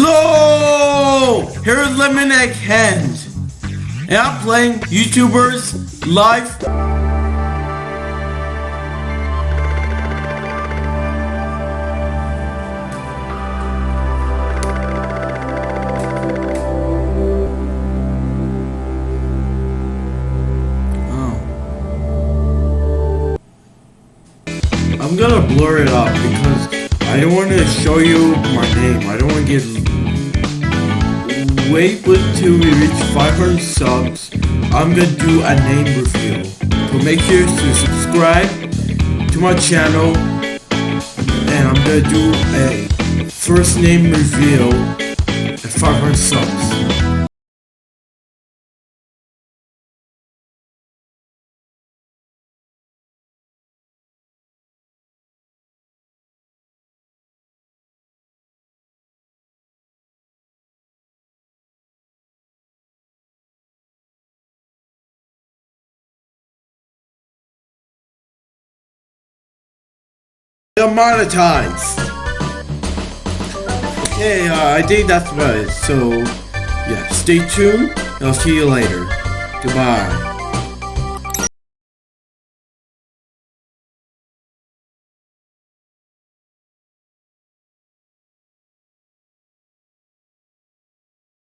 Hello! Here's Lemon Egg Hands. And I'm playing YouTubers live. Oh. I'm gonna blur it up because I don't want to show you my name. I don't want to get. Wait until we reach 500 subs. I'm gonna do a name reveal. So make sure to subscribe to my channel, and I'm gonna do a first name reveal at 500 subs. Monetized. Okay, uh, I think that's about it. So, yeah, stay tuned. I'll see you later. Goodbye.